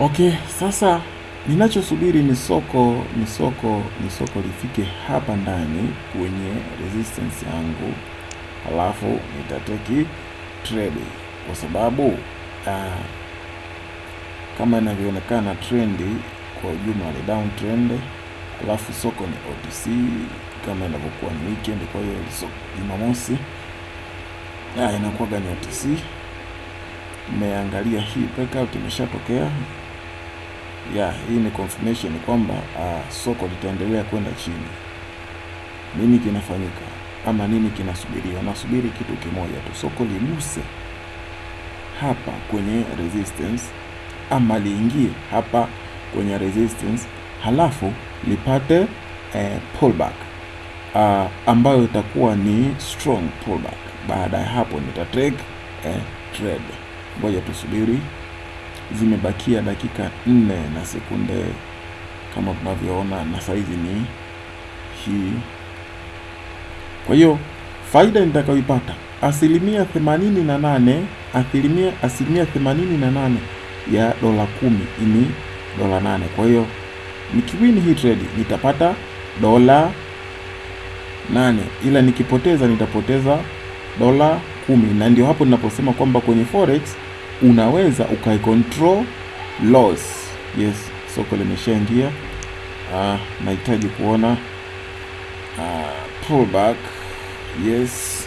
Okay, sasa ninachosubiri ni soko ni soko ni soko lifike hapa ndani kwenye resistance yangu, alafu nitateki trade kwa sababu uh, kama inavyoonekana trendi kwa ujumla ni down trend, soko ni OTC kama inavyokuwa ni weekend. Kwa hiyo so, Jumamosi ah, inakuwaga ni OTC. Nimeangalia hii breakout imeshatokea ya hii ni confirmation kwamba uh, soko litaendelea kwenda chini. Nini kinafanyika ama nini kinasubiriwa? Nasubiri kitu kimoja tu, soko liguse hapa kwenye resistance ama liingie hapa kwenye resistance, halafu lipate eh, pullback uh, ambayo itakuwa ni strong pullback. Baada ya hapo nita take eh, trade. Ngoja tusubiri zimebakia dakika nne na sekunde kama tunavyoona, na saizi ni hii. Kwa hiyo faida nitakayoipata asilimia themanini na nane asilimia asilimia themanini na nane ya dola kumi ni dola nane. Kwa hiyo nikiwini hii trade nitapata dola nane, ila nikipoteza nitapoteza dola kumi, na ndio hapo ninaposema kwamba kwenye forex unaweza ukaicontrol loss. Yes, soko limeshaingia. Ah, nahitaji kuona ah, pullback. Yes,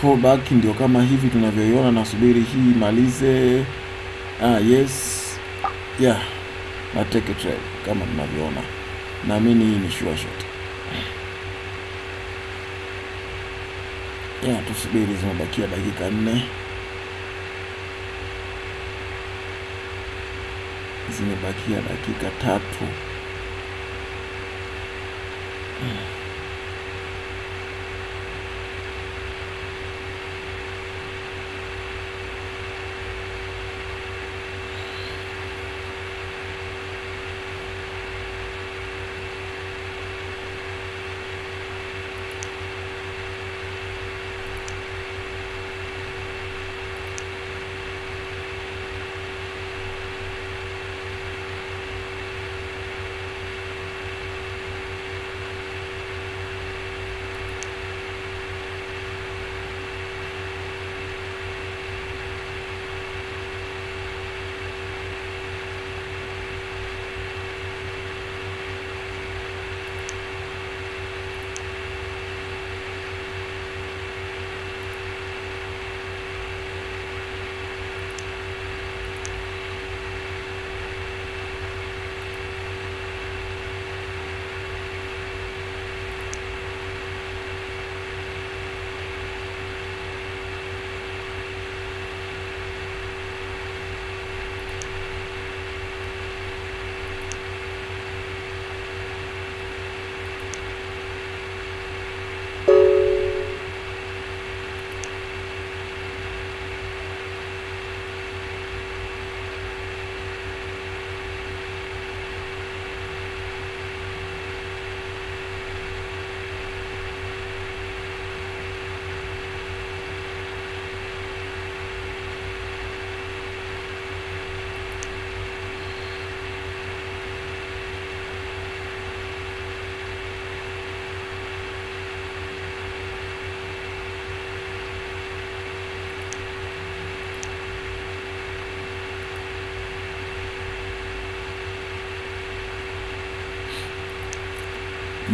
pullback ndio kama hivi tunavyoiona. Nasubiri hii imalize. Ah, yes yeah, na take a trade kama tunavyoona. Naamini hii ni sure shot. Yeah, tusubiri, zimebakia dakika nne. Zimebakia dakika tatu.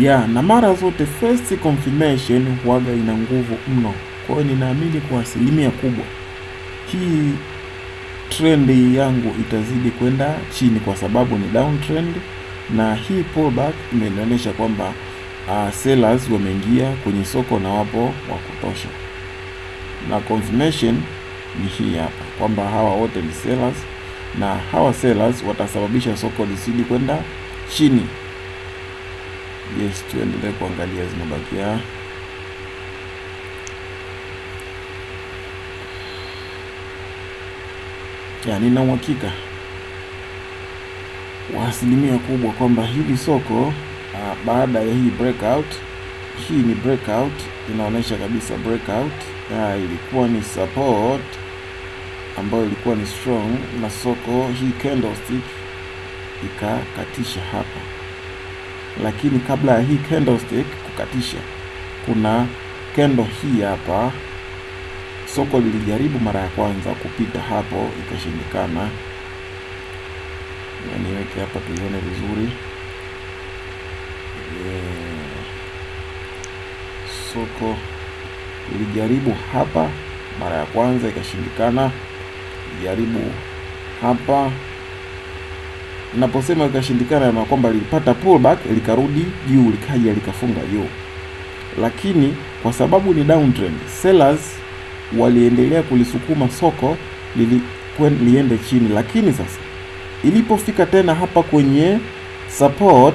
Yeah, na mara zote first confirmation huaga ina nguvu mno. Kwa hiyo ninaamini kwa asilimia kubwa hii trend yangu itazidi kwenda chini, kwa sababu ni downtrend, na hii pullback imenionyesha kwamba uh, sellers wameingia kwenye soko na wapo wa kutosha, na confirmation ni hii hapa kwamba hawa wote ni sellers, na hawa sellers watasababisha soko lisidi kwenda chini. Yes, tuendelee kuangalia zimebakia ya, nina uhakika wa asilimia kubwa kwamba hili soko uh, baada ya hii breakout, hii ni breakout, inaonyesha kabisa breakout. Uh, ilikuwa ni support ambayo ilikuwa ni strong, na soko hii candlestick ikakatisha hapa, lakini kabla ya hii candlestick kukatisha, kuna candle hii hapa. Soko lilijaribu mara ya kwanza kupita hapo, ikashindikana. Niweke hapa tuione vizuri. Soko lilijaribu hapa mara ya kwanza ikashindikana, jaribu hapa. Naposema ikashindikana, na kwamba lilipata pullback likarudi juu, likaja likafunga juu, lakini kwa sababu ni downtrend, sellers waliendelea kulisukuma soko lili liende chini, lakini sasa ilipofika tena hapa kwenye support,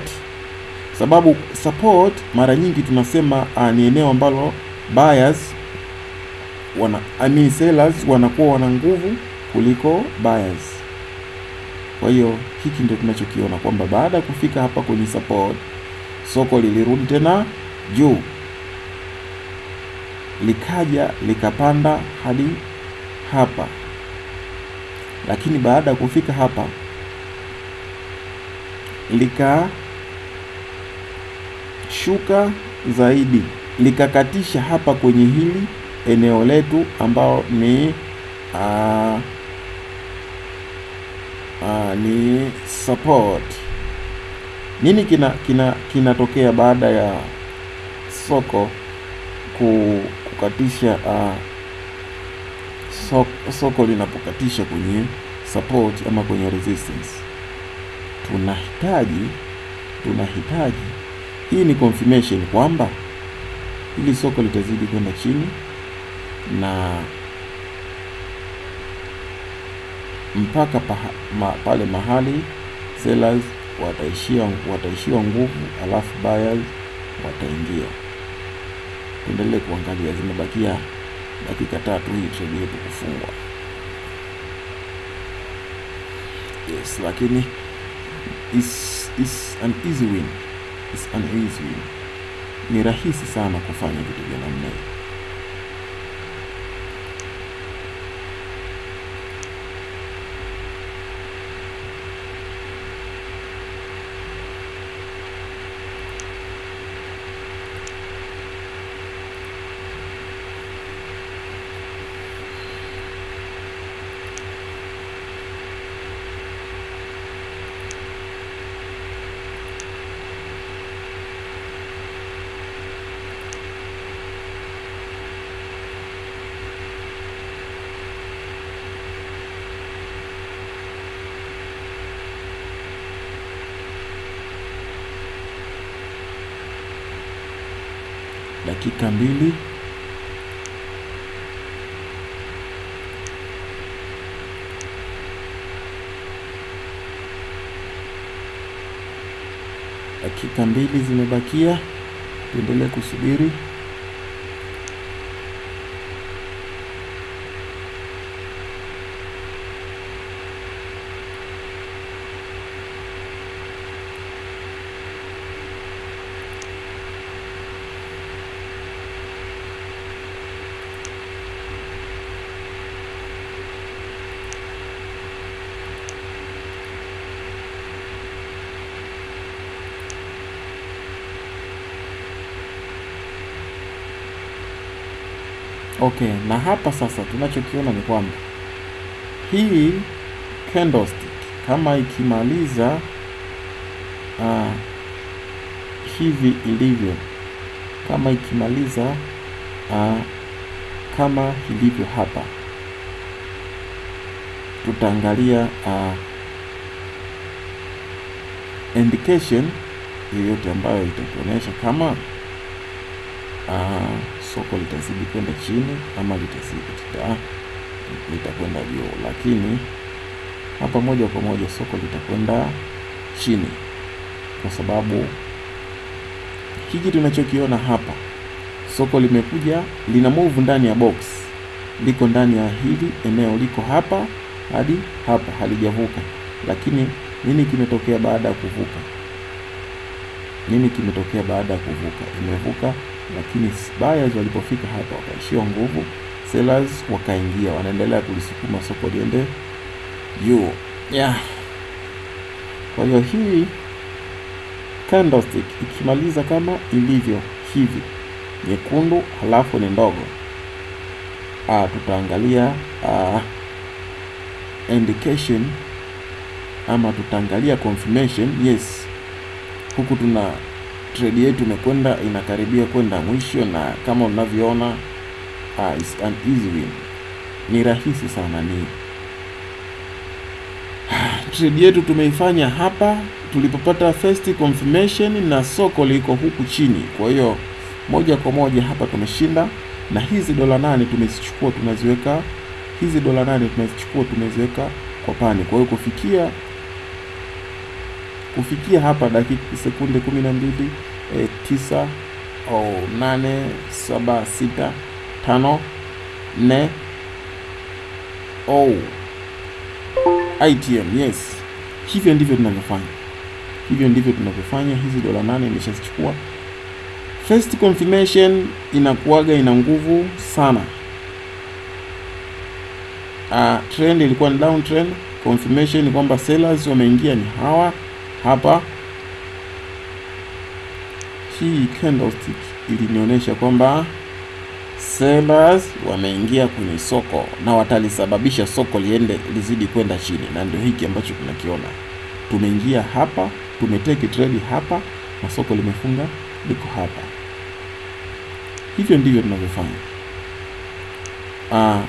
sababu support mara nyingi tunasema uh, ni eneo ambalo buyers wana I mean sellers wanakuwa wana nguvu kuliko buyers. Kwa hiyo hiki ndio tunachokiona kwamba baada ya kufika hapa kwenye support, soko lilirudi tena juu, likaja likapanda hadi hapa, lakini baada ya kufika hapa likashuka zaidi. Likakatisha hapa kwenye hili eneo letu ambao ni uh, uh, ni support. Nini kina kina kinatokea baada ya soko kukatisha uh, so, soko linapokatisha kwenye support ama kwenye resistance? Tunahitaji tunahitaji hii ni confirmation kwamba hili soko litazidi kwenda chini na mpaka paha, ma, pale mahali sellers wataishia wataishiwa nguvu, alafu buyers wataingia. Tuendelee kuangalia, zimebakia dakika tatu hii trade yetu kufungwa. Yes, lakini is is an easy win, is an easy win. Ni rahisi sana kufanya vitu vya namna hii. Dakika mbili dakika mbili zimebakia, tuendelee kusubiri. Okay, na hapa sasa tunachokiona ni kwamba hii candlestick kama ikimaliza uh, hivi ilivyo, kama ikimaliza uh, kama ilivyo hapa, tutaangalia uh, indication yoyote ambayo itatuonyesha kama uh, soko litazidi kwenda chini ama litazidi lita litakwenda juu, lakini hapa moja kwa moja soko litakwenda chini, kwa sababu hiki tunachokiona hapa, soko limekuja lina move ndani ya box, liko ndani ya hili eneo, liko hapa hadi hapa, halijavuka. Lakini nini kimetokea baada ya kuvuka? Nini kimetokea baada ya kuvuka? Imevuka lakini buyers walipofika hapa wakaishiwa nguvu, sellers wakaingia, wanaendelea kulisukuma soko liende juu yeah. Kwa hiyo hii candlestick ikimaliza kama ilivyo hivi nyekundu, halafu ni ndogo ah, tutaangalia ah, indication ama tutaangalia confirmation. Yes, huku tuna trade yetu imekwenda inakaribia kwenda mwisho, na kama unavyoona uh, is an easy win, ni rahisi sana. Ni trade yetu tumeifanya hapa tulipopata first confirmation na soko liko huku chini, kwa hiyo moja kwa moja hapa tumeshinda, na hizi dola nane tumezichukua tunaziweka, hizi dola nane tumezichukua tumeziweka kwa pani. Kwa hiyo kufikia kufikia hapa dakika sekunde kumi na mbili e, tisa au nane saba sita tano nne oh. ITM yes, hivyo ndivyo tunavyofanya, hivyo ndivyo tunavyofanya. Hizi dola nane imeshazichukua. First confirmation inakuwaga ina nguvu sana. Uh, trend ilikuwa ni down trend. Confirmation kwamba sellers wameingia ni hawa hapa. Hii candlestick ilinionyesha kwamba sellers wameingia kwenye soko na watalisababisha soko liende lizidi kwenda chini, na ndio hiki ambacho tunakiona. Tumeingia hapa, tumeteki trade hapa na soko limefunga liko hapa. Hivyo ndivyo tunavyofanya. Ah,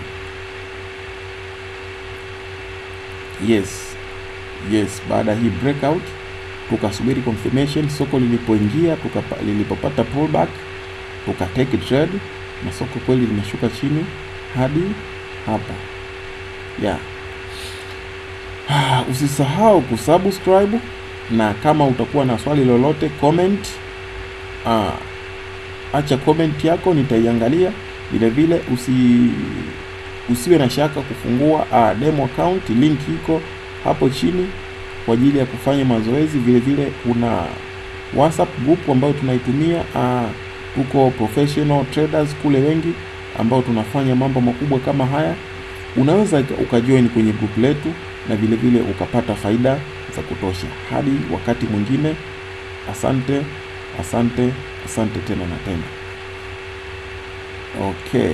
yes yes, baada ya hii breakout tukasubiri confirmation, soko lilipoingia lilipopata pullback tukateke trade na soko kweli limeshuka chini hadi hapa yeah. Usisahau kusubscribe na kama utakuwa na swali lolote comment, uh, acha comment yako nitaiangalia. Vile vile usi usiwe na shaka kufungua uh, demo account, link iko hapo chini kwa ajili ya kufanya mazoezi. Vile vile kuna WhatsApp group ambayo tunaitumia uh, tuko professional traders kule wengi ambao tunafanya mambo makubwa kama haya. Unaweza ukajoin kwenye group letu na vile vile ukapata faida za kutosha. Hadi wakati mwingine, asante, asante, asante tena na tena. Okay.